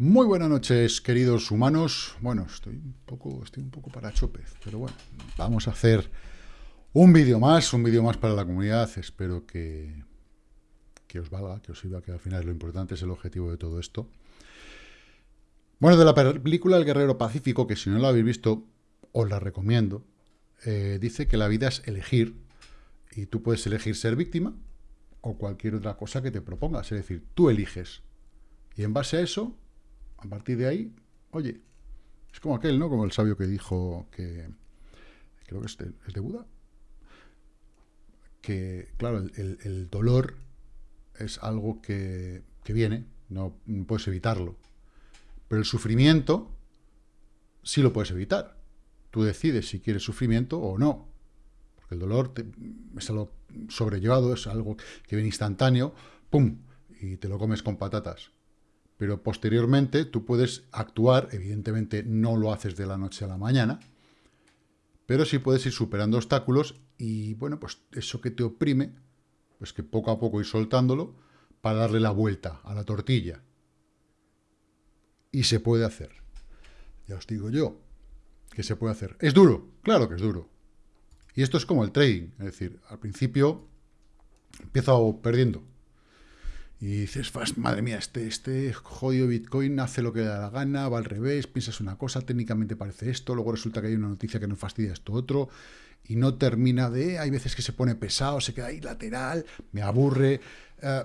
Muy buenas noches, queridos humanos. Bueno, estoy un poco, estoy un poco para chopez, pero bueno, vamos a hacer un vídeo más, un vídeo más para la comunidad. Espero que, que os valga, que os sirva, que al final lo importante es el objetivo de todo esto. Bueno, de la película El Guerrero Pacífico, que si no la habéis visto, os la recomiendo. Eh, dice que la vida es elegir, y tú puedes elegir ser víctima o cualquier otra cosa que te propongas. Es decir, tú eliges. Y en base a eso, a partir de ahí, oye, es como aquel, ¿no? Como el sabio que dijo que, creo que es de, de Buda, que, claro, el, dolor es algo que, que viene, no, puedes evitarlo. Pero el sufrimiento sí lo puedes evitar. Tú decides si quieres sufrimiento o no. Porque el dolor es algo sobrellevado, es algo que viene instantáneo, ¡pum! Y te lo comes con patatas pero posteriormente tú puedes actuar, evidentemente no lo haces de la noche a la mañana, pero sí puedes ir superando obstáculos y, bueno, pues eso que te oprime, pues que poco a poco ir soltándolo para darle la vuelta a la tortilla. Y se puede hacer. Ya os digo yo que se puede hacer. ¿Es duro? Claro que es duro. Y esto es como el trading, es decir, al principio empiezo perdiendo, y dices, madre mía, este, este jodido Bitcoin hace lo que le da la gana, va al revés, piensas una cosa, técnicamente parece esto, luego resulta que hay una noticia que nos fastidia esto otro, y no termina de, hay veces que se pone pesado, se queda ahí lateral, me aburre. Eh,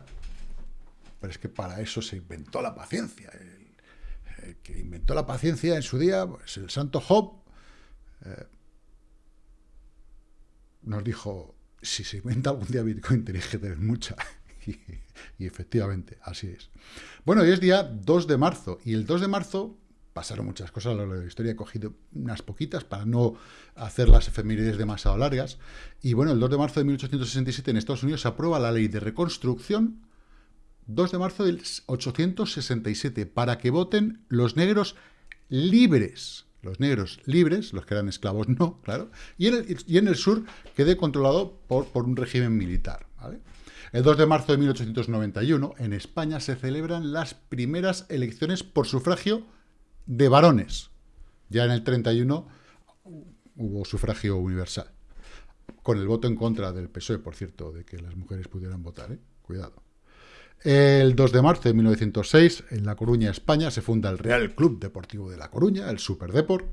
pero es que para eso se inventó la paciencia. El, que inventó la paciencia en su día, pues el santo Job, eh, nos dijo, si se inventa algún día Bitcoin tenéis que tener mucha. Y, efectivamente, así es. Bueno, y es día 2 de marzo, y el 2 de marzo pasaron muchas cosas a lo largo de la historia, he cogido unas poquitas para no hacer las efemérides demasiado largas, y bueno, el 2 de marzo de 1867 en Estados Unidos se aprueba la ley de reconstrucción, 2 de marzo del 867, para que voten los negros libres, los negros libres, los que eran esclavos no, claro, y en el, y en el sur quede controlado por, por un régimen militar, ¿vale? El 2 de marzo de 1891, en España, se celebran las primeras elecciones por sufragio de varones. Ya en el 31 hubo sufragio universal. Con el voto en contra del PSOE, por cierto, de que las mujeres pudieran votar. ¿eh? Cuidado. El 2 de marzo de 1906, en La Coruña, España, se funda el Real Club Deportivo de La Coruña, el Superdeport.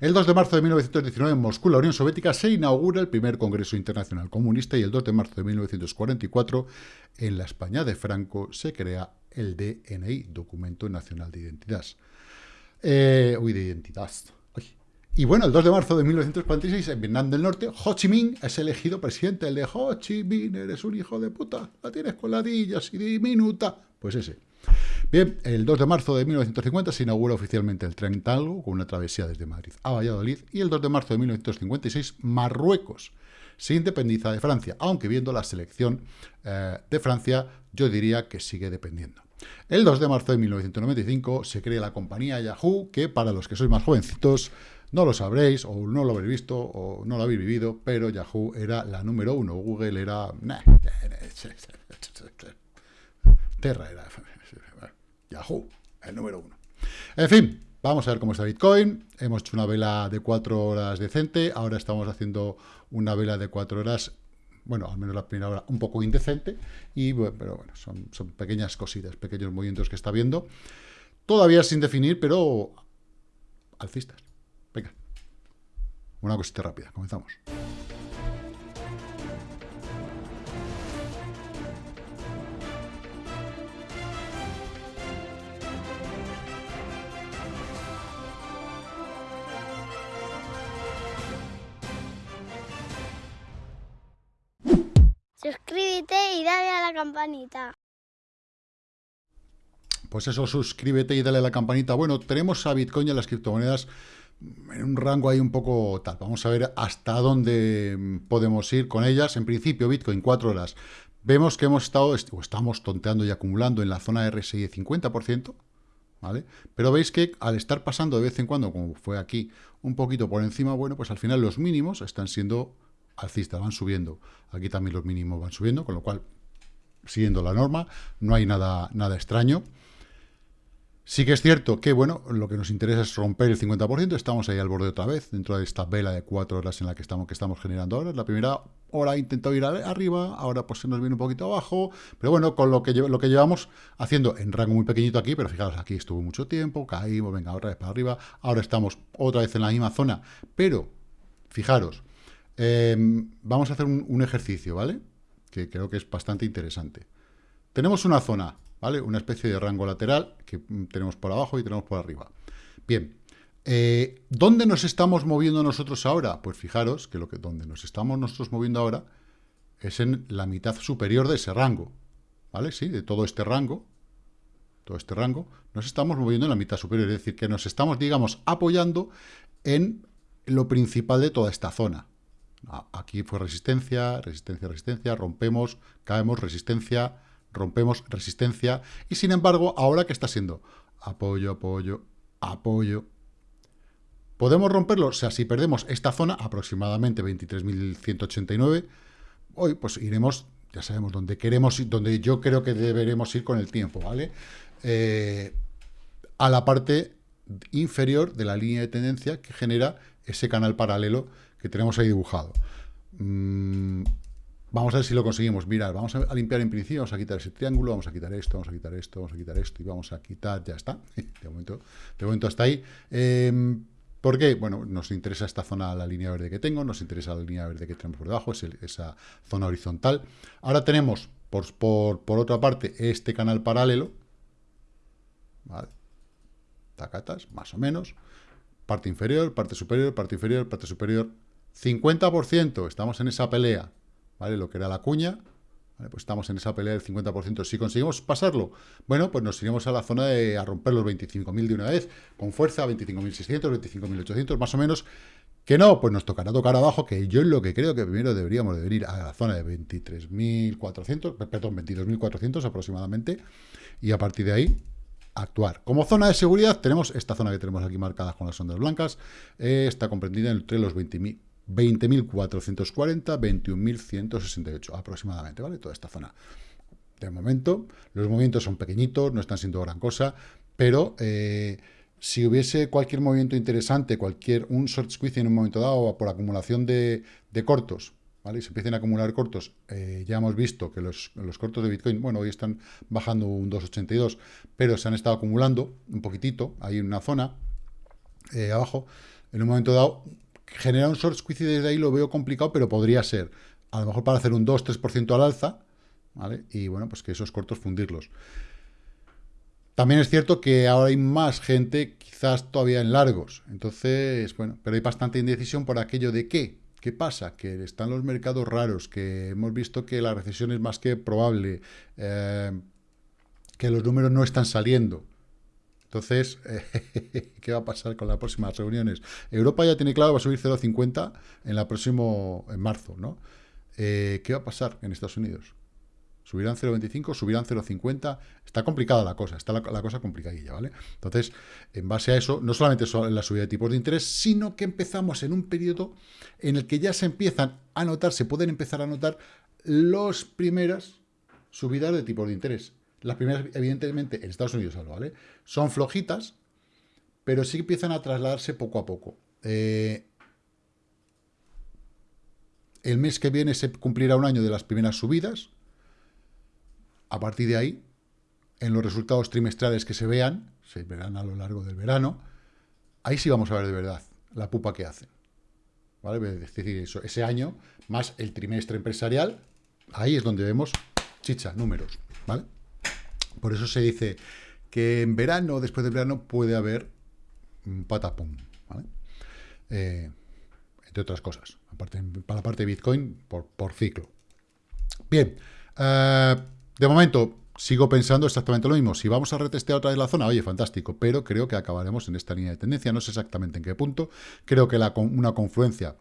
El 2 de marzo de 1919, en Moscú, la Unión Soviética, se inaugura el primer Congreso Internacional Comunista y el 2 de marzo de 1944, en la España de Franco, se crea el DNI, Documento Nacional de Identidad. Eh, uy, de identidad. Y bueno, el 2 de marzo de 1946, en Vietnam del Norte, Ho Chi Minh es elegido presidente. El de Ho Chi Minh, eres un hijo de puta, la tienes con ladillas y diminuta. Pues ese. Bien, el 2 de marzo de 1950 se inaugura oficialmente el tren Talgo, con una travesía desde Madrid a Valladolid. Y el 2 de marzo de 1956, Marruecos se independiza de Francia, aunque viendo la selección eh, de Francia, yo diría que sigue dependiendo. El 2 de marzo de 1995 se crea la compañía Yahoo, que para los que sois más jovencitos, no lo sabréis, o no lo habréis visto, o no lo habéis vivido, pero Yahoo era la número uno. Google era... Terra era... Yahoo, el número uno. En fin, vamos a ver cómo está Bitcoin. Hemos hecho una vela de cuatro horas decente. Ahora estamos haciendo una vela de cuatro horas bueno, al menos la primera hora, un poco indecente, y, pero bueno, son, son pequeñas cositas, pequeños movimientos que está viendo. Todavía sin definir, pero alcistas. Una cosita rápida, comenzamos. Suscríbete y dale a la campanita. Pues eso, suscríbete y dale a la campanita. Bueno, tenemos a Bitcoin y a las criptomonedas en un rango ahí un poco tal. Vamos a ver hasta dónde podemos ir con ellas. En principio, Bitcoin, 4 horas. Vemos que hemos estado, o estamos tonteando y acumulando en la zona RSI de 50%, ¿vale? Pero veis que al estar pasando de vez en cuando, como fue aquí, un poquito por encima, bueno, pues al final los mínimos están siendo alcistas, van subiendo. Aquí también los mínimos van subiendo, con lo cual, siguiendo la norma, no hay nada, nada extraño. Sí que es cierto que, bueno, lo que nos interesa es romper el 50%, estamos ahí al borde otra vez, dentro de esta vela de cuatro horas en la que estamos, que estamos generando ahora. La primera hora intentado ir arriba, ahora pues se nos viene un poquito abajo, pero bueno, con lo que, lo que llevamos haciendo en rango muy pequeñito aquí, pero fijaros, aquí estuvo mucho tiempo, caímos, venga, otra vez para arriba, ahora estamos otra vez en la misma zona, pero, fijaros, em, vamos a hacer un ejercicio, ¿vale? Que creo que es bastante interesante. Tenemos una zona ¿vale? Una especie de rango lateral que tenemos por abajo y tenemos por arriba. Bien, eh, ¿dónde nos estamos moviendo nosotros ahora? Pues fijaros que, lo que donde nos estamos nosotros moviendo ahora es en la mitad superior de ese rango, ¿vale? Sí, de todo este rango, todo este rango, nos estamos moviendo en la mitad superior, es decir, que nos estamos, digamos, apoyando en lo principal de toda esta zona. Aquí fue resistencia, resistencia, resistencia, rompemos, caemos, resistencia, rompemos resistencia, y sin embargo, ahora que está siendo apoyo, apoyo, apoyo, ¿podemos romperlo? O sea, si perdemos esta zona, aproximadamente 23.189, hoy pues iremos, ya sabemos dónde queremos ir, donde yo creo que deberemos ir con el tiempo, ¿vale? Eh, a la parte inferior de la línea de tendencia que genera ese canal paralelo que tenemos ahí dibujado. Mm, Vamos a ver si lo conseguimos. Mirad, vamos a limpiar en principio, vamos a quitar ese triángulo, vamos a quitar esto, vamos a quitar esto, vamos a quitar esto y vamos a quitar, ya está. De momento, de momento hasta ahí. Eh, ¿Por qué? Bueno, nos interesa esta zona, la línea verde que tengo, nos interesa la línea verde que tenemos por debajo, es esa zona horizontal. Ahora tenemos, por, otra parte, este canal paralelo. Tacatas, más o menos. Parte inferior, parte superior, parte inferior, parte superior. 50%, estamos en esa pelea. ¿Vale? Lo que era la cuña, pues estamos en esa pelea del 50%. Si conseguimos pasarlo, bueno, pues nos iremos a la zona de a romper los 25.000 de una vez, con fuerza, 25.600, 25.800 más o menos. Que no, pues nos tocará tocar abajo, que yo es lo que creo que primero deberíamos de venir a la zona de 23.400, perdón, 22.400 aproximadamente, y a partir de ahí actuar. Como zona de seguridad tenemos esta zona que tenemos aquí marcada con las ondas blancas, eh, está comprendida entre los 20.000 20.440, 21.168 aproximadamente, ¿vale? Toda esta zona. De momento, los movimientos son pequeñitos, no están siendo gran cosa, pero eh, si hubiese cualquier movimiento interesante, cualquier un short squeeze en un momento dado por acumulación de, cortos, ¿vale? Y se empiecen a acumular cortos, eh, ya hemos visto que los, cortos de Bitcoin, bueno, hoy están bajando un 2,82, pero se han estado acumulando un poquitito, ahí en una zona, eh, abajo, en un momento dado generar un short squeeze desde ahí lo veo complicado, pero podría ser, a lo mejor para hacer un 2-3% al alza, ¿vale? Y bueno, pues que esos cortos fundirlos. También es cierto que ahora hay más gente, quizás todavía en largos. Entonces, bueno, pero hay bastante indecisión por aquello de qué. ¿Qué pasa? Que están los mercados raros, que hemos visto que la recesión es más que probable, eh, que los números no están saliendo. Entonces, ¿qué va a pasar con las próximas reuniones? Europa ya tiene claro va a subir 0,50 en la próximo, en marzo, ¿no? Eh, ¿Qué va a pasar en Estados Unidos? ¿Subirán 0,25? ¿Subirán 0,50? Está complicada la cosa, está la, cosa complicadilla, ¿vale? Entonces, en base a eso, no solamente en la subida de tipos de interés, sino que empezamos en un periodo en el que ya se empiezan a notar, se pueden empezar a notar las primeras subidas de tipos de interés. Las primeras, evidentemente, en Estados Unidos algo, ¿vale? Son flojitas, pero sí empiezan a trasladarse poco a poco. Eh, el mes que viene se cumplirá un año de las primeras subidas. A partir de ahí, en los resultados trimestrales que se vean, se verán a lo largo del verano, ahí sí vamos a ver de verdad la pupa que hacen. ¿Vale? Es decir, eso, ese año, más el trimestre empresarial, ahí es donde vemos chicha, números. ¿Vale? Por eso se dice que en verano, después del verano, puede haber un patapum. Eh, entre otras cosas, aparte, para la parte de Bitcoin, por, ciclo. Bien, eh, de momento sigo pensando exactamente lo mismo. Si vamos a retestear otra vez la zona, oye, fantástico, pero creo que acabaremos en esta línea de tendencia, no sé exactamente en qué punto. Creo que la, una confluencia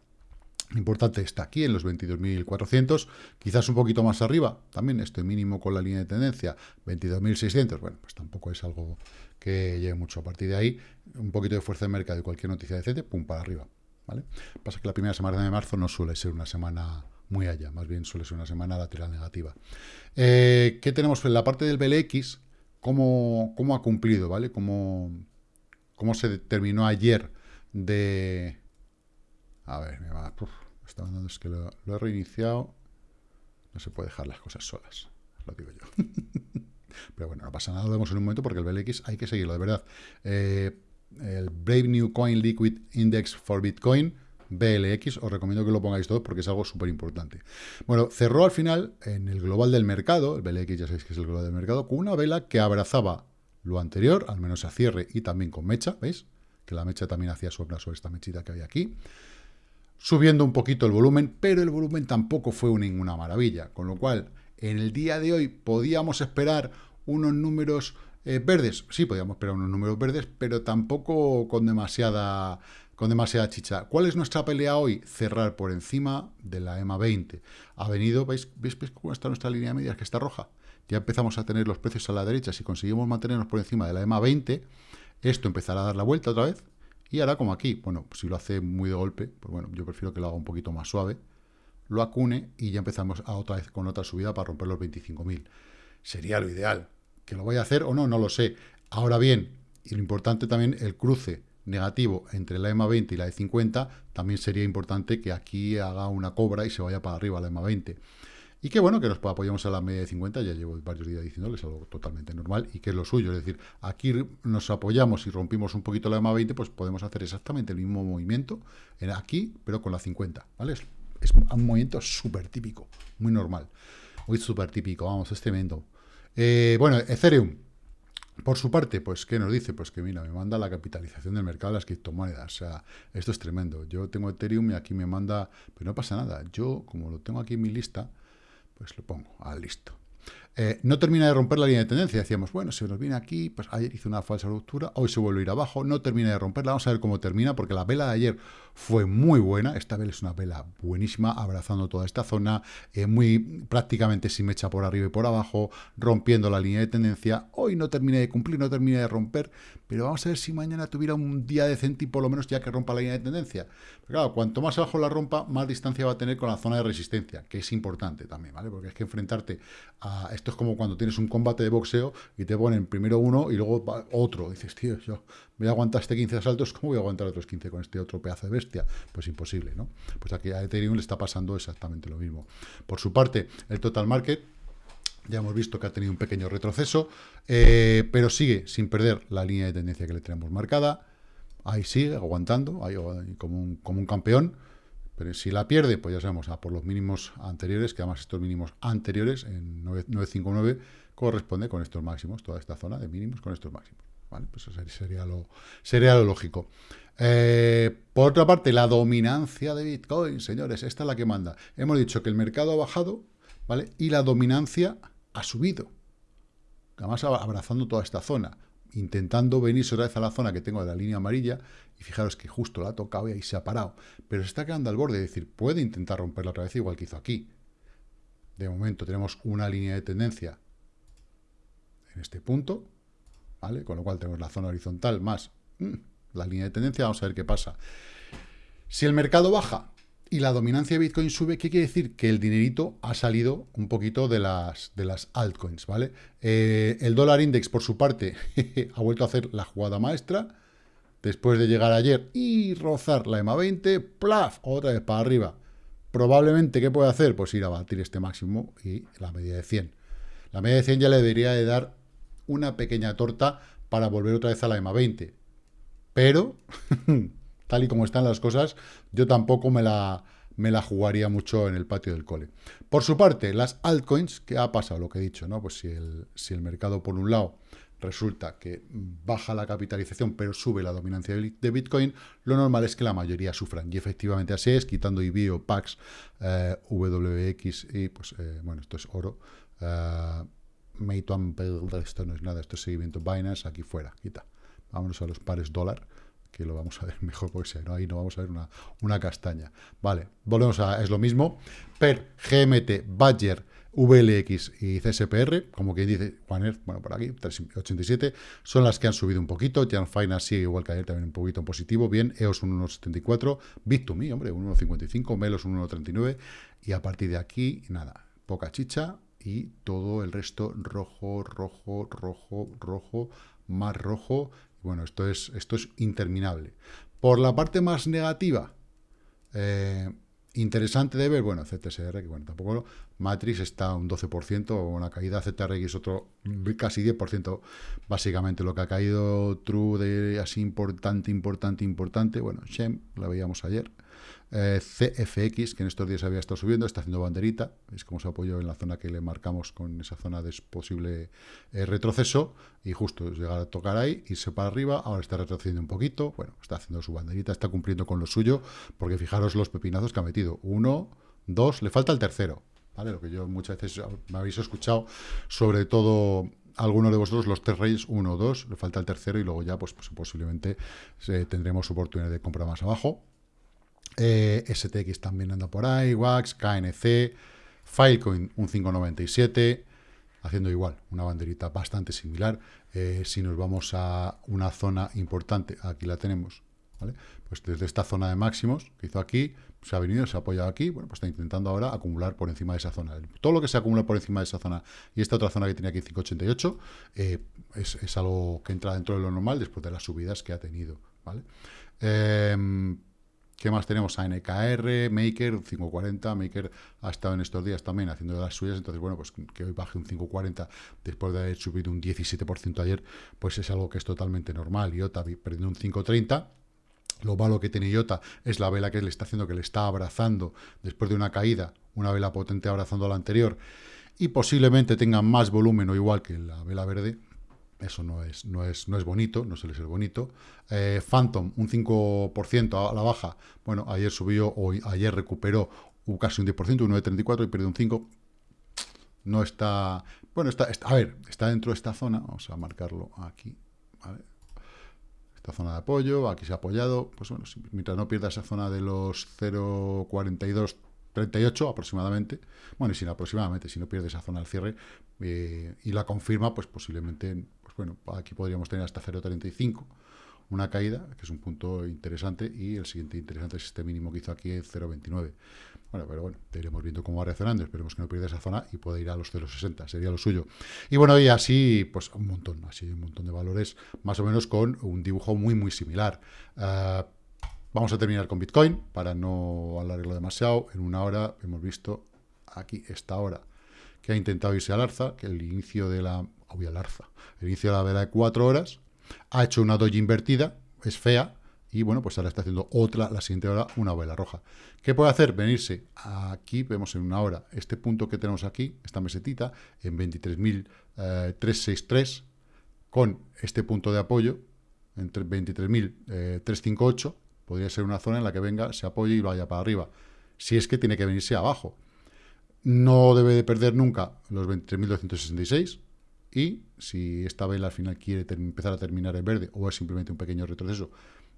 importante está aquí en los 22.400, quizás un poquito más arriba, también estoy mínimo con la línea de tendencia, 22.600, bueno, pues tampoco es algo que lleve mucho. A partir de ahí, un poquito de fuerza de mercado y cualquier noticia decente, pum, para arriba, ¿vale? Pasa que la primera semana de marzo no suele ser una semana muy allá, más bien suele ser una semana lateral negativa. Eh, ¿Qué tenemos en la parte del BLX? cómo, cómo ha cumplido, ¿vale? Cómo, cómo se terminó ayer de... A ver, me va... está dando, es que lo, he reiniciado. No se puede dejar las cosas solas, lo digo yo. Pero bueno, no pasa nada, lo vemos en un momento porque el BLX hay que seguirlo, de verdad. Eh, el Brave New Coin Liquid Index for Bitcoin, BLX, os recomiendo que lo pongáis todos porque es algo súper importante. Bueno, cerró al final en el global del mercado, el BLX ya sabéis que es el global del mercado, con una vela que abrazaba lo anterior, al menos a cierre y también con mecha, ¿veis? Que la mecha también hacía sombra sobre esta mechita que hay aquí. Subiendo un poquito el volumen, pero el volumen tampoco fue ninguna maravilla, con lo cual en el día de hoy podíamos esperar unos números eh, verdes, sí, podíamos esperar unos números verdes, pero tampoco con demasiada, con demasiada chicha. ¿Cuál es nuestra pelea hoy? Cerrar por encima de la EMA 20. Ha venido, ¿veis, ¿veis, cómo está nuestra línea media? Que está roja. Ya empezamos a tener los precios a la derecha. Si conseguimos mantenernos por encima de la EMA 20, esto empezará a dar la vuelta otra vez. Y ahora como aquí, bueno, si lo hace muy de golpe, pues bueno, yo prefiero que lo haga un poquito más suave, lo acune y ya empezamos a otra vez con otra subida para romper los 25.000. Sería lo ideal. Que lo voy a hacer o no, no lo sé. Ahora bien, y lo importante también, el cruce negativo entre la EMA 20 y la E50, también sería importante que aquí haga una cobra y se vaya para arriba la EMA 20. Y que bueno, que nos apoyemos a la media de 50, ya llevo varios días diciendo que es algo totalmente normal y que es lo suyo. Es decir, aquí nos apoyamos y rompimos un poquito la EMA 20, pues podemos hacer exactamente el mismo movimiento en aquí, pero con la 50, ¿vale? Es, es un movimiento súper típico, muy normal. Muy súper típico, vamos, es tremendo. Eh, bueno, Ethereum, por su parte, pues, ¿qué nos dice? Pues que, mira, me manda la capitalización del mercado de las criptomonedas. O sea, esto es tremendo. Yo tengo Ethereum y aquí me manda... Pero no pasa nada. Yo, como lo tengo aquí en mi lista, pues lo pongo. Ah, listo. Eh, no termina de romper la línea de tendencia. Decíamos, bueno, se nos viene aquí, pues ayer hizo una falsa ruptura, hoy se vuelve a ir abajo, no termina de romperla. Vamos a ver cómo termina, porque la vela de ayer fue muy buena. Esta vela es una vela buenísima, abrazando toda esta zona, eh, muy prácticamente sin mecha por arriba y por abajo, rompiendo la línea de tendencia. Hoy no termina de cumplir, no termina de romper, pero vamos a ver si mañana tuviera un día decente y por lo menos ya que rompa la línea de tendencia. Pero claro, cuanto más abajo la rompa, más distancia va a tener con la zona de resistencia, que es importante también, ¿vale? Porque es que enfrentarte a... Esto es como cuando tienes un combate de boxeo y te ponen primero uno y luego otro. dices, tío, yo voy a aguantar este 15 asaltos, ¿cómo voy a aguantar otros 15 con este otro pedazo de bestia? Pues imposible, ¿no? Pues aquí a Ethereum le está pasando exactamente lo mismo. Por su parte, el total market ya hemos visto que ha tenido un pequeño retroceso, eh, pero sigue sin perder la línea de tendencia que le tenemos marcada. Ahí sigue aguantando, ahí, como, un, como un campeón. Pero si la pierde, pues ya sabemos, a por los mínimos anteriores, que además estos mínimos anteriores, en 959, corresponde con estos máximos, toda esta zona de mínimos con estos máximos. ¿vale? Pues eso sería lo, sería lo lógico. Eh, por otra parte, la dominancia de Bitcoin, señores, esta es la que manda. Hemos dicho que el mercado ha bajado, ¿vale? Y la dominancia ha subido. Además, abrazando toda esta zona intentando venirse otra vez a la zona que tengo de la línea amarilla, y fijaros que justo la ha tocado y ahí se ha parado, pero se está quedando al borde, es decir, puede intentar romperla otra vez igual que hizo aquí. De momento tenemos una línea de tendencia en este punto, ¿vale? Con lo cual tenemos la zona horizontal más mm, la línea de tendencia, vamos a ver qué pasa. Si el mercado baja, y la dominancia de Bitcoin sube, ¿qué quiere decir? Que el dinerito ha salido un poquito de las, de las altcoins, ¿vale? Eh, el dólar index, por su parte, ha vuelto a hacer la jugada maestra, después de llegar ayer y rozar la EMA 20, ¡plaf! Otra vez para arriba. Probablemente, ¿qué puede hacer? Pues ir a batir este máximo y la media de 100. La media de 100 ya le debería de dar una pequeña torta para volver otra vez a la EMA 20. Pero... tal y como están las cosas, yo tampoco me la, me la jugaría mucho en el patio del cole. Por su parte, las altcoins, ¿qué ha pasado? Lo que he dicho, ¿no? Pues si el, si el mercado, por un lado, resulta que baja la capitalización, pero sube la dominancia de Bitcoin, lo normal es que la mayoría sufran. Y efectivamente así es, quitando IBIO, PAX, eh, WX y, pues, eh, bueno, esto es oro. Eh, Meituan, esto no es nada, esto es seguimiento Binance, aquí fuera, quita. Vámonos a los pares dólar que lo vamos a ver mejor porque si no, ahí no vamos a ver una, una castaña. Vale, volvemos a, es lo mismo. PER, GMT, Badger, VLX y CSPR, como que dice Juaner, bueno, por aquí, 387, son las que han subido un poquito. Jan Finance sigue igual que ayer, también un poquito en positivo. Bien, EOS 1.74, Bit2Me, hombre, 1.55, Melos 1.39, y a partir de aquí, nada, poca chicha, y todo el resto rojo, rojo, rojo, rojo, más rojo. Bueno, esto es, esto es interminable. Por la parte más negativa, eh, interesante de ver, bueno, CTSR, que bueno, tampoco Matrix está un 12%, una caída, ZRX otro casi 10%, básicamente lo que ha caído. True de así importante, importante, importante, bueno, Shem, la veíamos ayer, eh, CFX, que en estos días había estado subiendo, está haciendo banderita, es como se apoyó en la zona que le marcamos con esa zona de posible eh, retroceso, y justo llegar a tocar ahí, irse para arriba, ahora está retrocediendo un poquito, bueno, está haciendo su banderita, está cumpliendo con lo suyo, porque fijaros los pepinazos que ha metido, uno, dos, le falta el tercero, Lo que yo muchas veces me habéis escuchado, sobre todo alguno de vosotros, los tres reyes, uno o dos, le falta el tercero y luego ya, pues, pues posiblemente eh, tendremos oportunidad de comprar más abajo. Eh, STX también anda por ahí, WAX, KNC, Filecoin un 597, haciendo igual, una banderita bastante similar. Eh, si nos vamos a una zona importante, aquí la tenemos, ¿vale? Pues desde esta zona de máximos que hizo aquí, se ha venido, se ha apoyado aquí, bueno, pues está intentando ahora acumular por encima de esa zona. Todo lo que se acumula por encima de esa zona y esta otra zona que tenía aquí 588 eh, es, es, algo que entra dentro de lo normal después de las subidas que ha tenido, ¿vale? Eh, ¿Qué más tenemos? ANKR, Maker, 540. Maker ha estado en estos días también haciendo las suyas. Entonces, bueno, pues que hoy baje un 540 después de haber subido un 17% ayer, pues es algo que es totalmente normal. IOTA perdiendo un 530. Lo malo que tiene IOTA es la vela que le está haciendo, que le está abrazando después de una caída, una vela potente abrazando a la anterior, y posiblemente tenga más volumen o igual que la vela verde, eso no es, no es, no es bonito, no suele ser bonito. Eh, Phantom, un 5% a la baja. Bueno, ayer subió, hoy, ayer recuperó casi un 10%, un 9,34 y perdió un 5%. No está... Bueno, está, a ver, está dentro de esta zona. Vamos a marcarlo aquí. Esta zona de apoyo, aquí se ha apoyado. Pues bueno, mientras no pierda esa zona de los 0,42 38 aproximadamente, bueno, y si no aproximadamente, si no pierde esa zona al cierre eh, y la confirma, pues posiblemente bueno, aquí podríamos tener hasta 0,35, una caída, que es un punto interesante, y el siguiente interesante es este mínimo que hizo aquí, 0,29. Bueno, pero bueno, iremos viendo cómo va reaccionando, esperemos que no pierda esa zona y pueda ir a los 0,60, sería lo suyo. Y bueno, y así, pues un montón, así un montón de valores, más o menos con un dibujo muy, muy similar. Ah, vamos a terminar con Bitcoin, para no alargarlo demasiado, en una hora hemos visto aquí esta hora que ha intentado irse al alza, que el inicio de la voy al alza. El inicio de la vela de cuatro horas, ha hecho una doji invertida, es fea, y bueno, pues ahora está haciendo otra, la siguiente hora, una vela roja. ¿Qué puede hacer? Venirse aquí, vemos en una hora, este punto que tenemos aquí, esta mesetita, en 23.363, con este punto de apoyo, entre 23.358, podría ser una zona en la que venga, se apoye y vaya para arriba. Si es que tiene que venirse abajo. No debe de perder nunca los 23.266, y si esta vela al final quiere empezar a terminar en verde o es simplemente un pequeño retroceso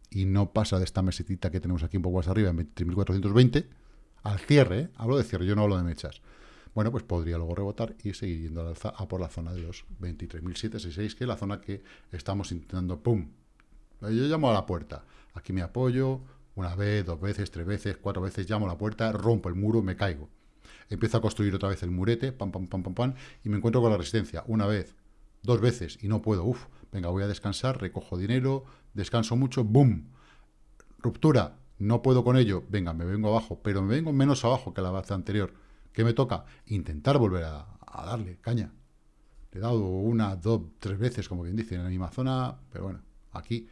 y no pasa de esta mesetita que tenemos aquí un poco más arriba, en 23.420, al cierre, ¿eh? hablo de cierre, yo no hablo de mechas, bueno, pues podría luego rebotar y seguir yendo al alza a por la zona de los 23.766, que es la zona que estamos intentando, ¡pum! Yo llamo a la puerta, aquí me apoyo, una vez, dos veces, tres veces, cuatro veces, llamo a la puerta, rompo el muro, me caigo empiezo a construir otra vez el murete, pam, pam, pam, pam, pam, y me encuentro con la resistencia, una vez, dos veces, y no puedo, uff, venga, voy a descansar, recojo dinero, descanso mucho, boom, ruptura, no puedo con ello, venga, me vengo abajo, pero me vengo menos abajo que la vez anterior. ¿Qué me toca? Intentar volver a, a darle caña. Le he dado una, dos, tres veces, como bien dice, en la misma zona, pero bueno, aquí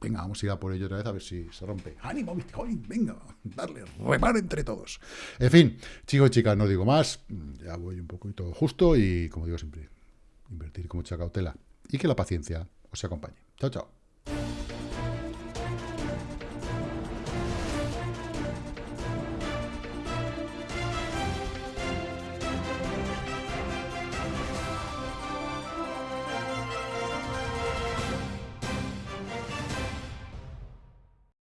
Venga, vamos a ir a por ello otra vez a ver si se rompe. ¡Ánimo, Bitcoin! Venga, darle, remar entre todos. En fin, chicos y chicas, no digo más. Ya voy un poquito justo y, como digo siempre, invertir con mucha cautela. Y que la paciencia os acompañe. Chao, chao.